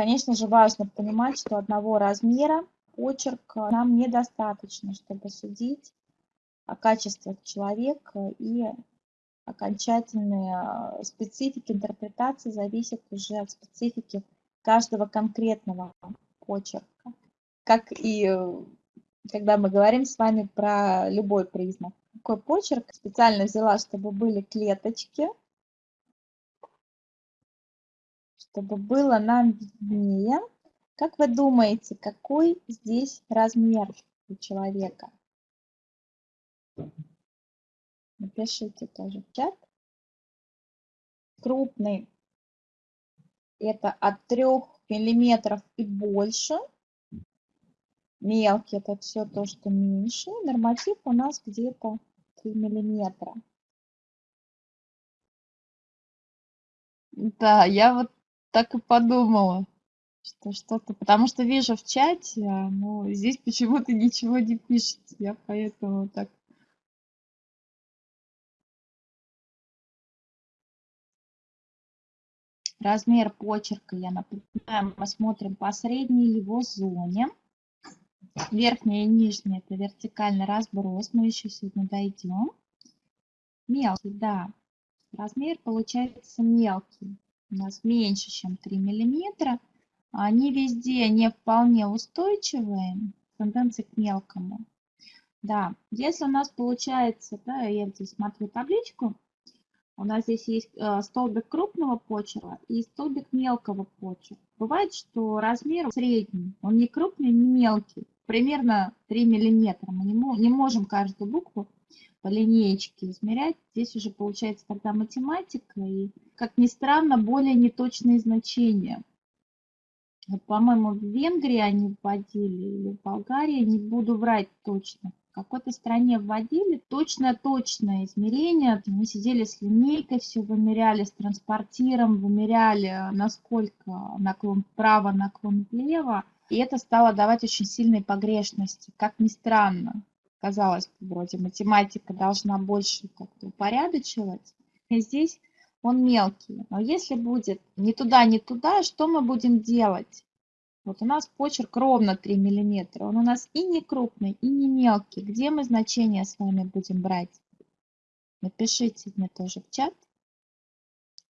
конечно же, важно понимать, что одного размера почерк нам недостаточно, чтобы судить о качествах человека и окончательные специфики интерпретации зависят уже от специфики каждого конкретного почерка. Как и э, когда мы говорим с вами про любой признак. Какой почерк специально взяла, чтобы были клеточки, чтобы было нам виднее. Как вы думаете, какой здесь размер у человека? Напишите тоже в чат. Крупный это от 3 миллиметров и больше. Мелкий это все то, что меньше. Норматив у нас где-то 3 миллиметра. Да, я вот так и подумала, что что-то, потому что вижу в чате, а, но здесь почему-то ничего не пишется, я поэтому так Размер почерка, я напоминаю, мы смотрим по средней его зоне. Верхняя и нижняя это вертикальный разброс, мы еще сегодня дойдем. Мелкий, да, размер получается мелкий, у нас меньше, чем 3 миллиметра. Они везде не вполне устойчивые, тенденции к мелкому. Да, если у нас получается, да, я здесь смотрю табличку, у нас здесь есть э, столбик крупного почерка и столбик мелкого почерка. Бывает, что размер средний, он не крупный, не мелкий, примерно 3 миллиметра. Мы не можем каждую букву по линеечке измерять. Здесь уже получается тогда математика и, как ни странно, более неточные значения. Вот, по-моему, в Венгрии они вводили или в Болгарии, не буду врать точно в какой-то стране вводили точное-точное измерение. Мы сидели с линейкой, все вымеряли с транспортиром, вымеряли, насколько наклон вправо, наклон влево. И это стало давать очень сильные погрешности. Как ни странно, казалось бы, вроде математика должна больше как-то упорядочивать. И здесь он мелкий. Но если будет ни туда, ни туда, что мы будем делать? Вот у нас почерк ровно 3 миллиметра. Он у нас и не крупный, и не мелкий. Где мы значения с вами будем брать? Напишите мне тоже в чат.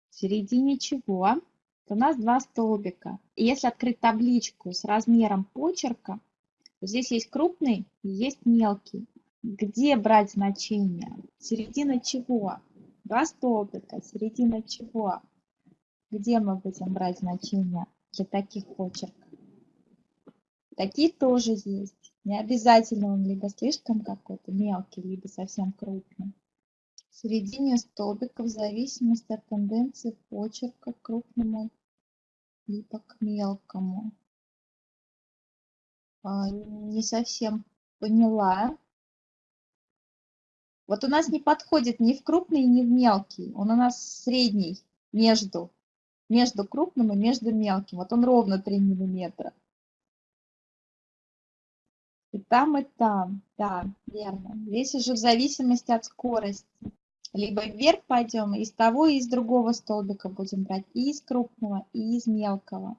В середине чего? у нас два столбика. И если открыть табличку с размером почерка, здесь есть крупный есть мелкий. Где брать значение? Середина чего? Два столбика. Середина чего? Где мы будем брать значения для таких почерков? Такие тоже есть. Не обязательно он либо слишком какой-то мелкий, либо совсем крупный. В середине столбика в зависимости от тенденции почерка к крупному либо к мелкому. А, не совсем поняла. Вот у нас не подходит ни в крупный, ни в мелкий. Он у нас средний, между, между крупным и между мелким. Вот он ровно 3 миллиметра. И там, и там. Да, верно. Здесь уже в зависимости от скорости. Либо вверх пойдем, из того и из другого столбика будем брать. И из крупного, и из мелкого.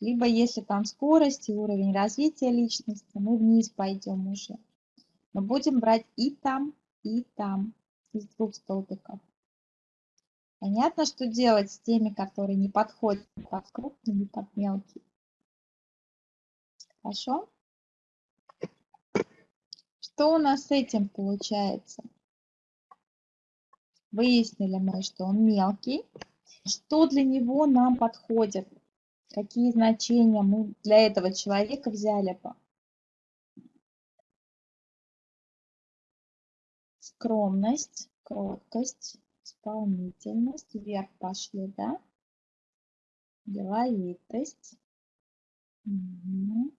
Либо если там скорость и уровень развития личности, мы вниз пойдем уже. Но будем брать и там, и там. Из двух столбиков. Понятно, что делать с теми, которые не подходят под крупный и под мелкий. Хорошо? Что у нас с этим получается? Выяснили мы, что он мелкий. Что для него нам подходит? Какие значения мы для этого человека взяли? Скромность, кроткость, исполнительность. Вверх пошли, да? Деловитость. Угу.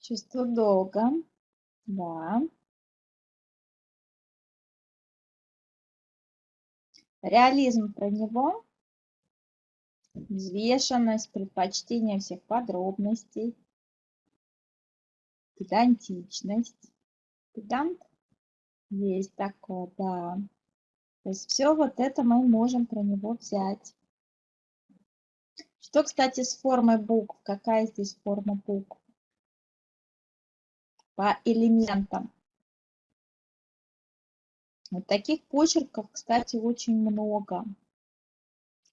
Чувство долга. Да. Реализм про него. Взвешенность, предпочтение всех подробностей. Педантичность. Педант есть такое, да. То есть все вот это мы можем про него взять. Что, кстати, с формой букв? Какая здесь форма букв? По элементам. Вот таких почерков, кстати, очень много.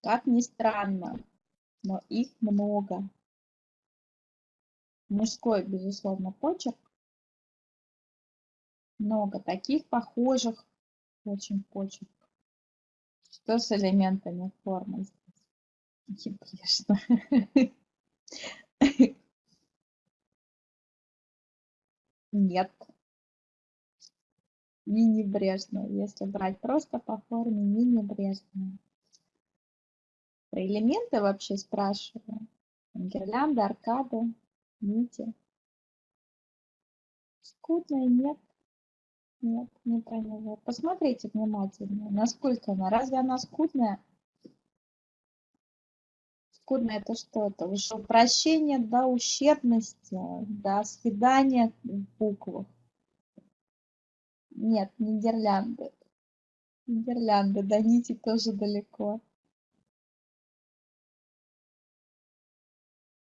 Как ни странно, но их много. Мужской, безусловно, почерк. Много таких похожих очень почерк. Что с элементами формы здесь? Небрежно. Нет. Не небрежно. Если брать просто по форме, не небрежно. Про элементы вообще спрашиваю. Гирлянды, аркады, нити. Скудная нет. Нет, не про него. Посмотрите внимательно, насколько она. Разве она скудная? Скудная это что? Это уже упрощение до ущербности, до свидания в буквах. Нет, Нидерлянды. Нидерлянды, до нити тоже далеко.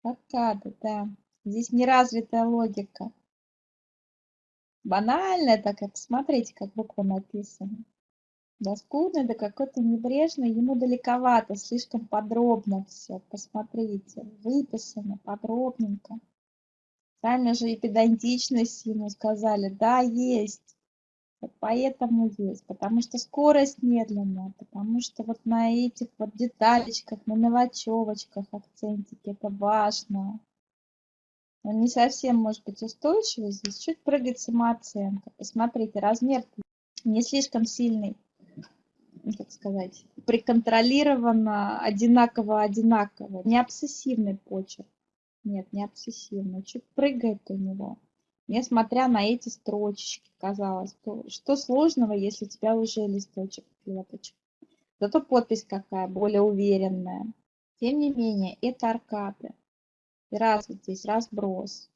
Аркады, да. Здесь неразвитая логика. Банально это как, смотрите, как буква написана. Да скудно, да какой-то небрежный, ему далековато, слишком подробно все. Посмотрите, выписано подробненько. Сами же и педантичность ему сказали, да, есть. Поэтому есть, потому что скорость медленная, потому что вот на этих вот деталечках, на мелочевочках акцентики, это важно. Он не совсем может быть устойчивый, здесь чуть прыгает самооценка. Посмотрите, размер не слишком сильный, ну, как сказать, приконтролировано одинаково-одинаково, не обсессивный почерк. Нет, не обсессивный, чуть прыгает у него несмотря на эти строчечки, казалось. То, что сложного, если у тебя уже листочек, клеточек. Зато подпись какая, более уверенная. Тем не менее, это аркады. И раз вот здесь разброс.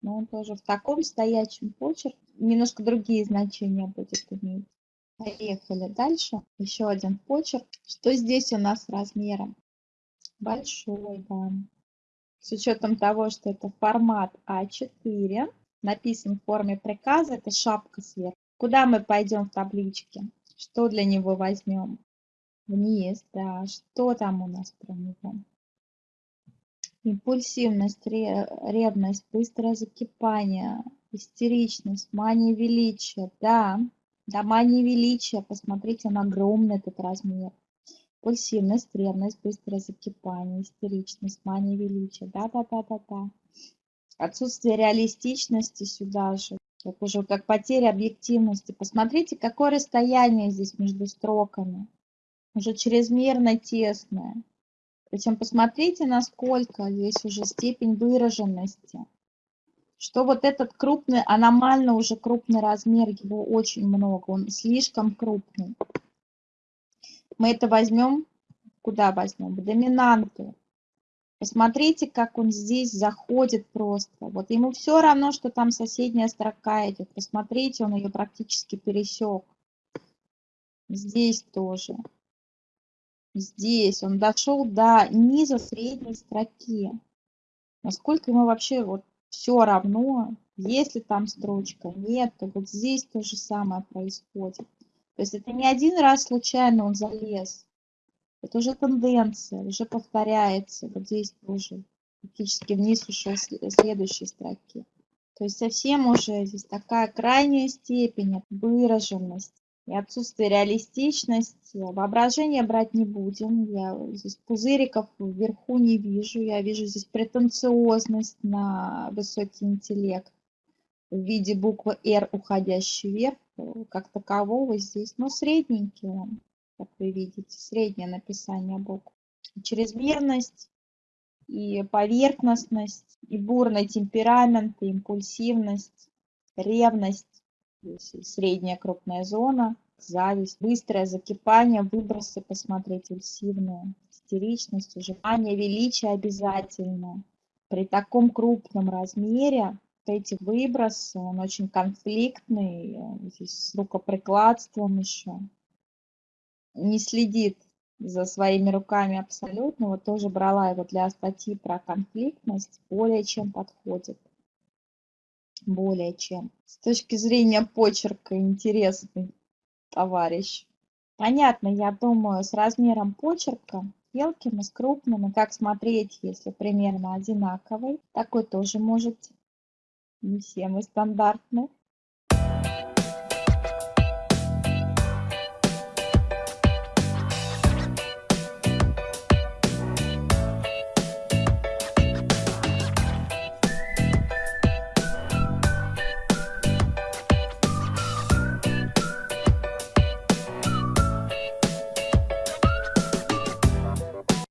Но он тоже в таком стоячем почерке немножко другие значения будет иметь. Поехали дальше. Еще один почерк. Что здесь у нас размером? Большой, да. С учетом того, что это формат А4, написан в форме приказа, это шапка сверху. Куда мы пойдем в табличке? Что для него возьмем? Вниз, да. Что там у нас про него? Импульсивность, ревность, быстрое закипание, истеричность, мания величия. Да, да, мания величия. Посмотрите, он огромный, этот размер. Импульсивность, ревность, быстрое закипание, истеричность, мания величия. Да, да, да, да, да. Отсутствие реалистичности сюда же, как уже как потеря объективности. Посмотрите, какое расстояние здесь между строками. Уже чрезмерно тесное. Причем посмотрите, насколько здесь уже степень выраженности. Что вот этот крупный, аномально уже крупный размер, его очень много, он слишком крупный. Мы это возьмем, куда возьмем? В доминанту. Посмотрите, как он здесь заходит просто. Вот ему все равно, что там соседняя строка идет. Посмотрите, он ее практически пересек. Здесь тоже. Здесь он дошел до низа средней строки. Насколько ему вообще вот все равно, есть ли там строчка, нет, то вот здесь то же самое происходит. То есть это не один раз случайно он залез. Это уже тенденция, уже повторяется. Вот здесь тоже практически вниз ушел следующей строки. То есть совсем уже здесь такая крайняя степень выраженности и отсутствие реалистичности. Воображение брать не будем. Я здесь пузыриков вверху не вижу. Я вижу здесь претенциозность на высокий интеллект в виде буквы R, уходящей вверх. Как такового здесь, но средненький он как вы видите, среднее написание букв. Чрезмерность и поверхностность, и бурный темперамент, и импульсивность, ревность, средняя крупная зона, зависть, быстрое закипание, выбросы, посмотреть, импульсивные, истеричность, ужимание, величие обязательно. При таком крупном размере эти выбросы, он очень конфликтный, здесь с рукоприкладством еще не следит за своими руками абсолютно. Вот тоже брала его для статьи про конфликтность. Более чем подходит. Более чем. С точки зрения почерка интересный товарищ. Понятно, я думаю, с размером почерка мелким и с крупным, и как смотреть, если примерно одинаковый. Такой тоже может не все мы стандартны.